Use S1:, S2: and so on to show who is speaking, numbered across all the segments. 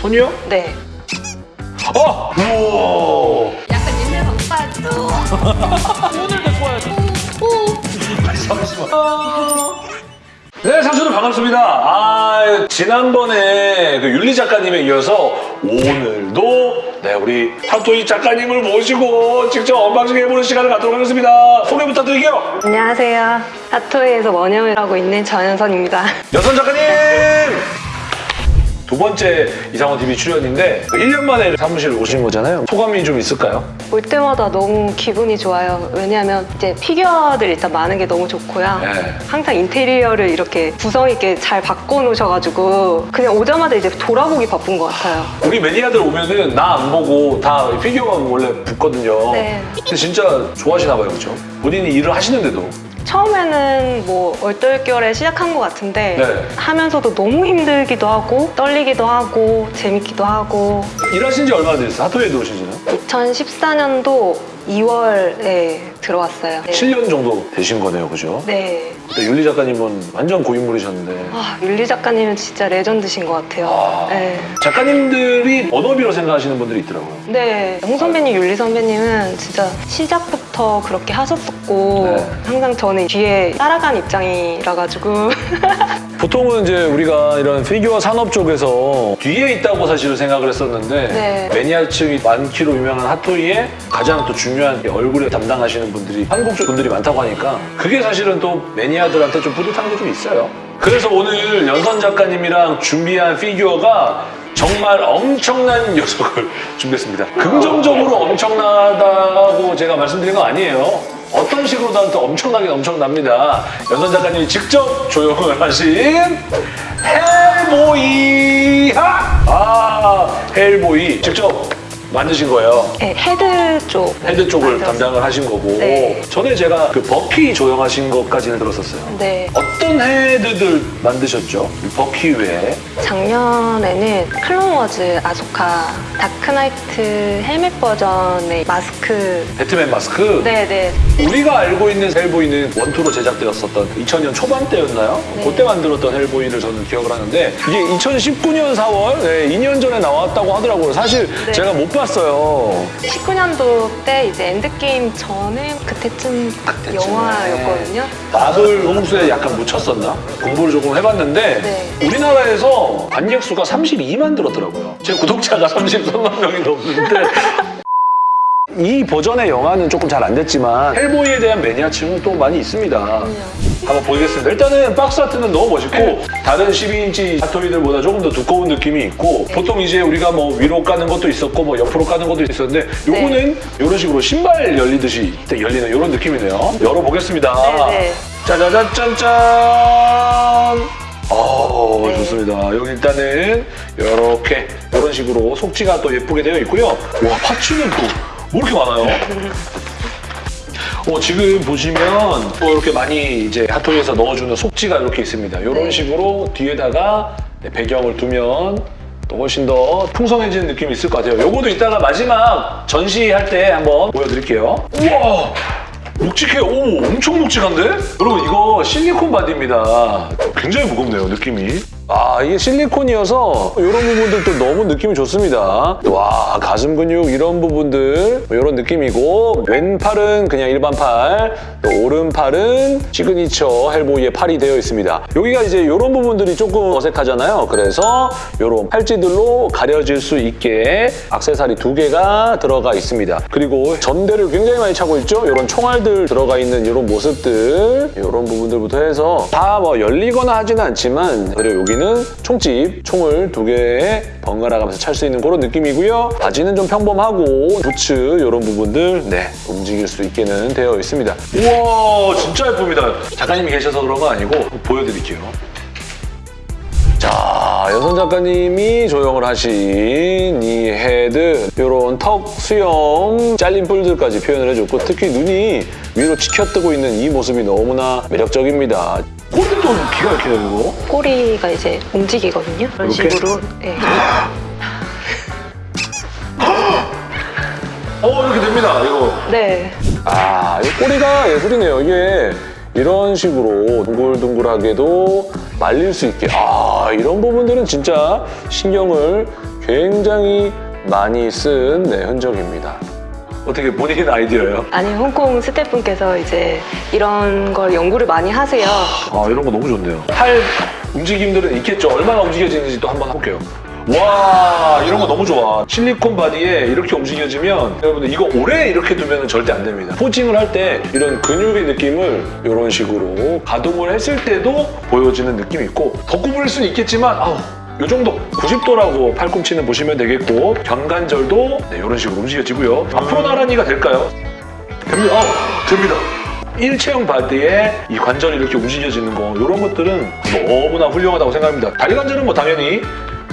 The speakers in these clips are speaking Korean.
S1: 손이요?
S2: 네.
S1: 어! 우와!
S2: 약간 옛날 바빠도.
S1: 오늘 데리고 와야지. 잠시만. 네, 상수들 반갑습니다. 아, 지난번에 그 윤리 작가님에 이어서 오늘도 네, 우리 타토이 작가님을 모시고 직접 언박싱 해보는 시간을 갖도록 하겠습니다. 소개 부탁드릴게요.
S2: 안녕하세요. 아토이에서 원영을 하고 있는 전현선입니다.
S1: 여선 작가님! 두 번째 이상원 TV 출연인데 1년 만에 사무실 오신 거잖아요. 소감이 좀 있을까요?
S2: 올 때마다 너무 기분이 좋아요. 왜냐하면 이제 피규어들 일단 많은 게 너무 좋고요.
S1: 네.
S2: 항상 인테리어를 이렇게 구성 있게 잘 바꿔놓으셔가지고 그냥 오자마자 이제 돌아보기 바쁜 것 같아요.
S1: 우리 매니아들 오면은 나 안 보고 다 피규어만 원래 붙거든요.
S2: 네.
S1: 근데 진짜 좋아하시나 봐요, 그렇죠? 본인이 일을 하시는데도.
S2: 처음에는 뭐 얼떨결에 시작한 것 같은데
S1: 네.
S2: 하면서도 너무 힘들기도 하고 떨리기도 하고 재밌기도 하고
S1: 일하신 지 얼마나 됐어요? 하토에 들어오신 지는?
S2: 2014년도 2월에 들어왔어요. 네.
S1: 7년 정도 되신 거네요, 그죠?
S2: 네.
S1: 그때 윤리 작가님은 완전 고인물이셨는데.
S2: 아, 윤리 작가님은 진짜 레전드신 것 같아요.
S1: 아,
S2: 네.
S1: 작가님들이 언어비로 생각하시는 분들이 있더라고요.
S2: 네, 영 선배님, 윤리 선배님은 진짜 시작부터 그렇게 하셨었고
S1: 네.
S2: 항상 저는 뒤에 따라간 입장이라 가지고
S1: 보통은 이제 우리가 이런 피규어 산업 쪽에서 뒤에 있다고 사실은 생각을 했었는데
S2: 네.
S1: 매니아층이 많기로 유명한 핫토이의 가장 또 중요한 얼굴에 담당하시는 분들이 한국 쪽 분들이 많다고 하니까 그게 사실은 또 매니아들한테 좀 뿌듯한 게 좀 있어요. 그래서 오늘 연선 작가님이랑 준비한 피규어가 정말 엄청난 녀석을 준비했습니다. 긍정적으로 엄청나다고 제가 말씀드린 거 아니에요. 어떤 식으로든 또 엄청나게 엄청납니다. 연선 작가님이 직접 조형을 하신 헬보이! 아, 헬보이. 직접 만드신 거예요.
S2: 네, 헤드 쪽
S1: 헤드 쪽을
S2: 만들었어요.
S1: 담당을 하신 거고
S2: 네.
S1: 전에 제가 그 버키 조형하신 것까지는 들었었어요.
S2: 네,
S1: 어떤 헤드들 만드셨죠? 이 버키 외에
S2: 작년에는 클론워즈 아소카 다크나이트 헬멧 버전의 마스크
S1: 배트맨 마스크
S2: 네, 네.
S1: 우리가 알고 있는 헬보이는 one two로 제작되었었던 2000년 초반대였나요?
S2: 네.
S1: 그때 만들었던 헬보이를 저는 기억을 하는데 이게 2019년 4월 2년 전에 나왔다고 하더라고요. 사실
S2: 네.
S1: 제가 못 봤 어요.
S2: 19년도 때 이제 엔드게임 전에 그때쯤
S1: 그때쯤에.
S2: 영화였거든요.
S1: 마블 홍수에 약간 묻혔었나? 공부를 조금 해봤는데
S2: 네.
S1: 우리나라에서 관객 수가 32만 들었더라고요. 제 구독자가 33만 명이 넘는데 이 버전의 영화는 조금 잘 안 됐지만 헬보이에 대한 매니아층은 또 많이 있습니다. 한번 보겠습니다. 일단은 박스 아트는 너무 멋있고 다른 12인치 핫토이들보다 조금 더 두꺼운 느낌이 있고 보통 이제 우리가 뭐 위로 까는 것도 있었고 뭐 옆으로 까는 것도 있었는데 요거는 이런 식으로 신발 열리듯이 열리는 이런 느낌이네요. 열어보겠습니다.
S2: 네, 네.
S1: 짜자잔 짠짠. 어
S2: 네.
S1: 좋습니다. 여기 일단은 이렇게 이런 식으로 속지가 또 예쁘게 되어 있고요. 와 파츠는 또 뭐 이렇게 많아요? 어, 지금 보시면 또 이렇게 많이 이제 핫토이에서 넣어주는 속지가 이렇게 있습니다. 이런
S2: 네.
S1: 식으로 뒤에다가 네, 배경을 두면 또 훨씬 더 풍성해지는 느낌이 있을 것 같아요. 요거도 이따가 마지막 전시할 때 한번 보여드릴게요. 우와! 묵직해요. 오, 엄청 묵직한데? 여러분, 이거 실리콘 body입니다. 굉장히 무겁네요, 느낌이. 아, 이게 실리콘이어서 이런 부분들도 너무 느낌이 좋습니다. 와, 가슴 근육 이런 부분들 이런 느낌이고 왼팔은 그냥 일반 팔, 또 오른팔은 시그니처 헬보이의 팔이 되어 있습니다. 여기가 이제 이런 부분들이 조금 어색하잖아요. 그래서 이런 팔찌들로 가려질 수 있게 액세서리 두 개가 들어가 있습니다. 그리고 전대를 굉장히 많이 차고 있죠? 이런 총알들 들어가 있는 이런 모습들 이런 부분들부터 해서 다 뭐 열리거나 하지는 않지만 그리고 여기는 총집, 총을 두 개에 번갈아 가면서 찰 수 있는 그런 느낌이고요. 바지는 좀 평범하고 부츠 이런 부분들 네 움직일 수 있게는 되어 있습니다. 우와 진짜 예쁩니다. 작가님이 계셔서 그런 거 아니고 보여드릴게요. 자, 연선 작가님이 조형을 하신 이 헤드, 이런 턱 수염, 잘린 뿔들까지 표현을 해줬고 특히 눈이 위로 치켜뜨고 있는 이 모습이 너무나 매력적입니다. 꼬리도 기가 막히네요, 이거.
S2: 꼬리가 이제 움직이거든요. 이런
S1: 이렇게?
S2: 식으로. 네.
S1: 어, 이렇게 됩니다, 이거.
S2: 네.
S1: 아, 이 꼬리가 예술이네요. 이게 이런 식으로 둥글둥글하게도 말릴 수 있게. 아, 이런 부분들은 진짜 신경을 굉장히 많이 쓴 네, 흔적입니다. 어떻게 본인 아이디어예요?
S2: 아니 홍콩 스태프분께서 이제 이런 걸 연구를 많이 하세요.
S1: 아 이런 거 너무 좋네요. 팔 움직임들은 있겠죠. 얼마나 움직여지는지 또 한번 해볼게요. 와 이런 거 너무 좋아. 실리콘 바디에 이렇게 움직여지면 여러분들 이거 오래 이렇게 두면 절대 안 됩니다. 포징을 할 때 이런 근육의 느낌을 이런 식으로 가동을 했을 때도 보여지는 느낌이 있고 더 구부릴 수는 있겠지만 아우 이 정도 90도라고 팔꿈치는 보시면 되겠고 견관절도 네, 이런 식으로 움직여지고요. 앞으로 나란히가 될까요? 됩니다. 아, 됩니다. 일체형 바디에 이 관절이 이렇게 움직여지는 거 이런 것들은 너무나 훌륭하다고 생각합니다. 다리 관절은 뭐 당연히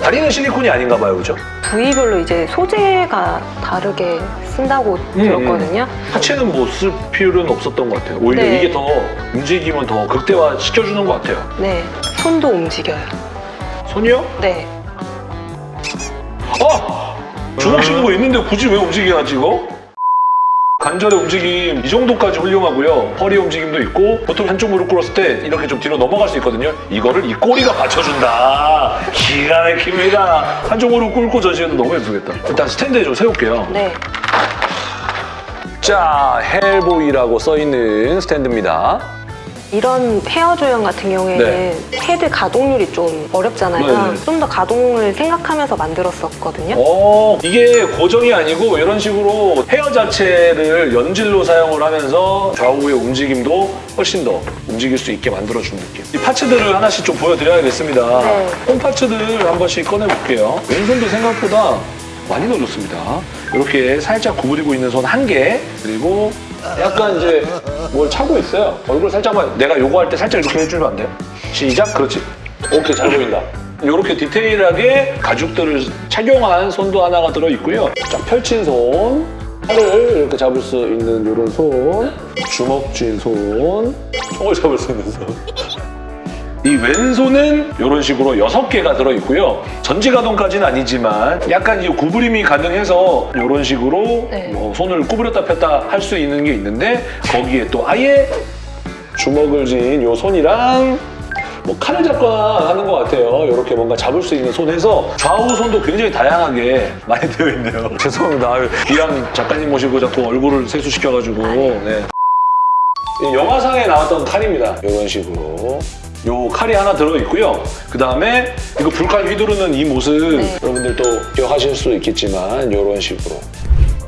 S1: 다리는 실리콘이 아닌가 봐요, 그죠?
S2: 부위별로 이제 소재가 다르게 쓴다고
S1: 음,
S2: 들었거든요.
S1: 하체는 뭐 쓸 필요는 없었던 것 같아요. 오히려
S2: 네.
S1: 이게 더 움직이면 더 극대화 시켜주는 것 같아요.
S2: 네, 손도 움직여요.
S1: 손이요?
S2: 네,
S1: 아! 주먹 쥐는 거 있는데 굳이 왜 움직여야 찍어? 관절의 움직임 이 정도까지 훌륭하고요. 허리 움직임도 있고 보통 한쪽 무릎 꿇었을 때 이렇게 좀 뒤로 넘어갈 수 있거든요. 이거를 이 꼬리가 받쳐준다. 기가 막힙니다. 한쪽 무릎 꿇고 전시해도 너무 예쁘겠다. 일단 스탠드에 좀 세울게요.
S2: 네.
S1: 자, 헬보이라고 써있는 스탠드입니다.
S2: 이런 헤어 조형 같은 경우에는
S1: 네.
S2: 헤드 가동률이 좀 어렵잖아요.
S1: 네네.
S2: 좀더 가동을 생각하면서 만들었었거든요.
S1: 어, 이게 고정이 아니고 이런 식으로 헤어 자체를 연질로 사용을 하면서 좌우의 움직임도 훨씬 더 움직일 수 있게 만들어준 느낌. 이 parts들을 하나씩 좀 보여드려야겠습니다.
S2: 네.
S1: 홈 파츠들 한 번씩 꺼내볼게요. 왼손도 생각보다 많이 넣어줬습니다. 이렇게 살짝 구부리고 있는 손 한 개, 그리고 약간 이제 뭘 차고 있어요. 얼굴 살짝만 내가 요거 할 때 살짝 이렇게 해주면 안 돼요? 시작, 그렇지. 오케이, 잘 보인다. 이렇게 디테일하게 가죽들을 착용한 손도 하나가 들어있고요. 쫙 펼친 손, 팔을 이렇게 잡을 수 있는 이런 손, 주먹 쥔 손, 총을 잡을 수 있는 손. 이 왼손은 이런 식으로 여섯 개가 들어있고요. 전지 가동까지는 아니지만 약간 이 구부림이 가능해서 이런 식으로
S2: 네.
S1: 뭐 손을 구부렸다 폈다 할 수 있는 게 있는데 거기에 또 아예 주먹을 쥔 이 손이랑 뭐 칼을 잡거나 하는 것 같아요. 이렇게 뭔가 잡을 수 있는 손 해서 좌우 손도 굉장히 다양하게 많이 되어 있네요. 죄송합니다. 귀한 작가님 모시고 자꾸 얼굴을 세수시켜가지고. 네. 이 영화상에 나왔던 칼입니다. 이런 식으로. 요 칼이 하나 들어있고요. 그 다음에 이거 불칼 휘두르는 이 모습
S2: 네.
S1: 여러분들도 기억하실 수 있겠지만 이런 식으로.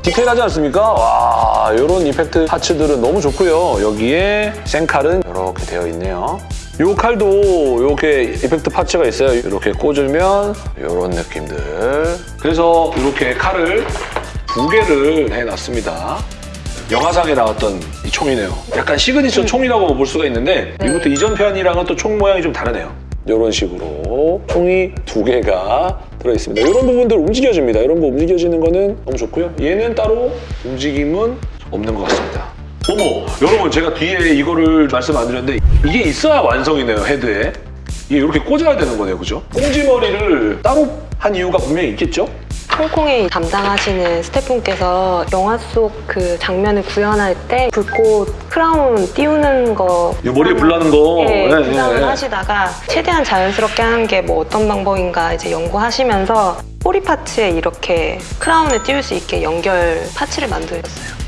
S1: 디테일하지 않습니까? 와, 이런 effect parts들은 너무 좋고요. 여기에 생칼은 이렇게 되어 있네요. 이 칼도 이렇게 effect parts가 있어요. 이렇게 꽂으면 이런 느낌들. 그래서 이렇게 칼을 두 개를 해놨습니다. 영화상에 나왔던 이 총이네요. 약간 시그니처 총이라고 볼 수가 있는데
S2: 네.
S1: 이것도 이전 편이랑은 또 총 모양이 좀 다르네요. 이런 식으로 총이 두 개가 들어있습니다. 이런 부분들 움직여집니다. 이런 거 움직여지는 거는 너무 좋고요. 얘는 따로 움직임은 없는 것 같습니다. 어머, 여러분 제가 뒤에 이거를 말씀 안 드렸는데 이게 있어야 완성이네요, 헤드에. 이게 이렇게 꽂아야 되는 거네요, 그죠? 꽁지머리를 따로 한 이유가 분명히 있겠죠?
S2: 홍콩에 담당하시는 스태프분께서 영화 속 그 장면을 구현할 때 불꽃 크라운 띄우는
S1: 거이 머리에 불 나는 거.
S2: 네,
S1: 네,
S2: 구상을
S1: 네, 네.
S2: 하시다가 최대한 자연스럽게 하는 게 뭐 어떤 방법인가 이제 연구하시면서 꼬리 파츠에 이렇게 크라운을 띄울 수 있게 연결 파츠를 만들었어요.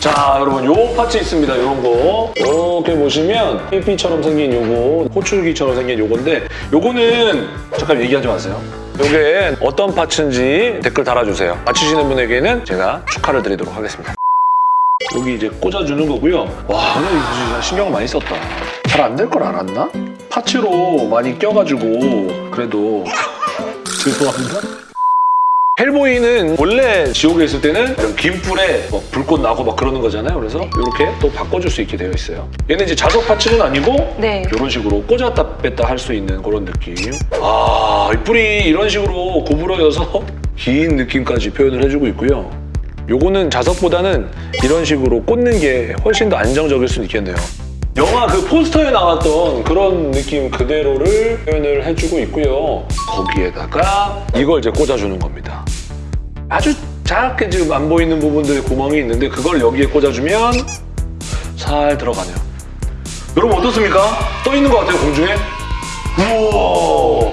S1: 자 여러분 요 파츠 있습니다 이런 거 이렇게 보시면 삐삐처럼 생긴 요거 호출기처럼 생긴 요건데 요거는 잠깐 얘기하지 마세요 요게 어떤 파츠인지 댓글 달아주세요. 맞추시는 분에게는 제가 축하를 드리도록 하겠습니다. 여기 이제 꽂아주는 거고요. 와 진짜 신경 많이 썼다. 잘 안 될 걸 알았나? 파츠로 많이 껴가지고 그래도 죄송합니다 헬보이는 원래 지옥에 있을 때는 이런 긴 불에 막 불꽃 나고 막 그러는 거잖아요. 그래서 이렇게 또 바꿔줄 수 있게 되어 있어요. 얘는 이제 자석 파츠는 아니고
S2: 네.
S1: 이런 식으로 꽂았다 뺐다 할 수 있는 그런 느낌. 아, 이 뿔이 이런 식으로 구부러져서 긴 느낌까지 표현을 해주고 있고요. 요거는 자석보다는 이런 식으로 꽂는 게 훨씬 더 안정적일 수 있겠네요. 영화 그 포스터에 나왔던 그런 느낌 그대로를 표현을 해주고 있고요. 거기에다가 이걸 이제 꽂아주는 겁니다. 아주 작게 지금 안 보이는 부분들에 구멍이 있는데 그걸 여기에 꽂아주면 살 들어가네요. 여러분 어떻습니까? 떠 있는 것 같아요 공중에. 우와.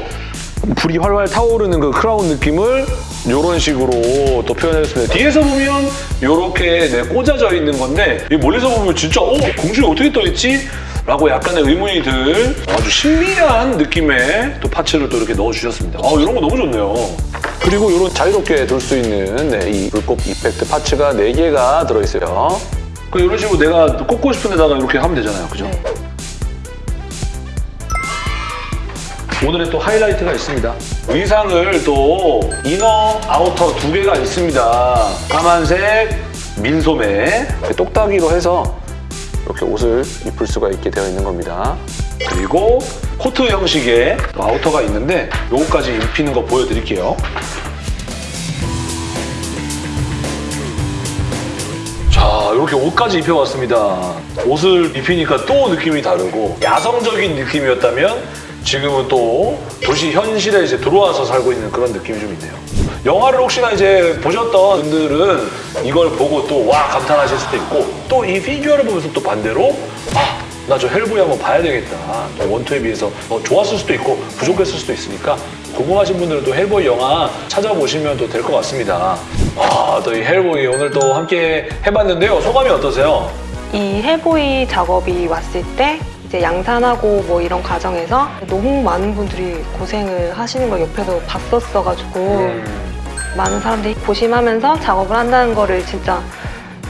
S1: 불이 활활 타오르는 그 크라운 느낌을 이런 식으로 또 표현했습니다. 뒤에서 보면 이렇게 네, 꽂아져 있는 건데 이 멀리서 보면 진짜 어 공중에 어떻게 떠 있지? 라고 약간의 의문이 들 아주 신비한 느낌의 또 파츠를 또 이렇게 넣어주셨습니다. 아 이런 거 너무 좋네요. 그리고 이런 자유롭게 둘 수 있는 네, 이 불꽃 이펙트 파츠가 4개가 들어있어요. 그 이런 식으로 내가 꽂고 싶은 데다가 이렇게 하면 되잖아요. 그죠?
S2: 네.
S1: 오늘의 또 하이라이트가 있습니다. 의상을 또 inner, outer 두 개가 있습니다. 까만색, 민소매, 똑딱이로 해서 이렇게 옷을 입을 수가 있게 되어 있는 겁니다. 그리고 코트 형식의 또 outer가 있는데 요거까지 입히는 거 보여드릴게요. 자, 이렇게 옷까지 입혀봤습니다. 옷을 입히니까 또 느낌이 다르고 야성적인 느낌이었다면 지금은 또 도시 현실에 이제 들어와서 살고 있는 그런 느낌이 좀 있네요. 영화를 혹시나 이제 보셨던 분들은 이걸 보고 또 와 감탄하실 수도 있고 또 이 피규어를 보면서 또 반대로 아, 나 저 헬보이 한번 봐야 되겠다. 또 one two에 비해서 더 좋았을 수도 있고 부족했을 수도 있으니까 궁금하신 분들은 또 헬보이 영화 찾아보시면 또 될 것 같습니다. 아, 또 이 헬보이 오늘 또 함께 해봤는데요. 소감이 어떠세요?
S2: 이 헬보이 작업이 왔을 때 이제 양산하고 뭐 이런 과정에서 너무 많은 분들이 고생을 하시는 걸 옆에서 봤었어가지고
S1: 음.
S2: 많은 사람들이 고심하면서 작업을 한다는 거를 진짜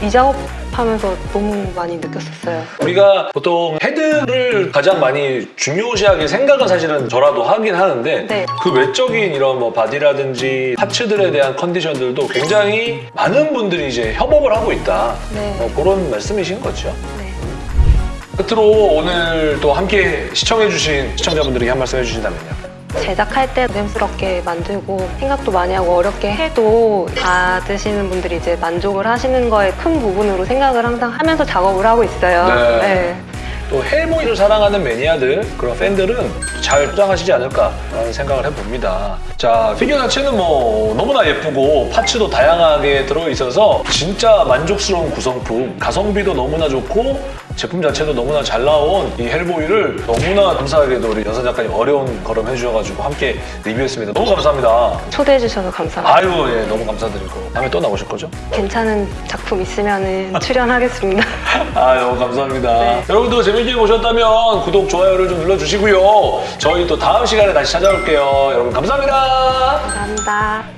S2: 이 작업하면서 너무 많이 느꼈었어요.
S1: 우리가 보통 헤드를 가장 많이 중요시하게 생각은 사실은 저라도 하긴 하는데
S2: 네.
S1: 그 외적인 이런 뭐 바디라든지 파츠들에 대한 컨디션들도 굉장히 많은 분들이 이제 협업을 하고 있다.
S2: 네.
S1: 뭐 그런 말씀이신 거죠.
S2: 네.
S1: 끝으로 오늘 또 함께 시청해주신 시청자분들에게 한 말씀 해주신다면요.
S2: 제작할 때 부담스럽게 만들고 생각도 많이 하고 어렵게 해도 받으시는 분들이 이제 만족을 하시는 거에 큰 부분으로 생각을 항상 하면서 작업을 하고 있어요.
S1: 네. 또 헬보이를 사랑하는 매니아들 그런 팬들은 잘 소장하시지 않을까라는 생각을 해봅니다. 자 피규어 자체는 뭐 너무나 예쁘고 파츠도 다양하게 들어있어서 진짜 만족스러운 구성품 가성비도 너무나 좋고 제품 자체도 너무나 잘 나온 이 헬보이를 너무나 감사하게도 우리 여사 작가님 어려운 걸음 해주셔가지고 함께 리뷰했습니다. 너무 감사합니다.
S2: 초대해 주셔서 감사합니다.
S1: 아유 예 너무 감사드리고 다음에 또 나오실 거죠?
S2: 괜찮은 작품 있으면 출연하겠습니다.
S1: 아 너무 감사합니다.
S2: 네.
S1: 여러분도 재밌게 보셨다면 구독, 좋아요를 좀 눌러주시고요. 저희 또 다음 시간에 다시 찾아올게요. 여러분 감사합니다.
S2: 감사합니다.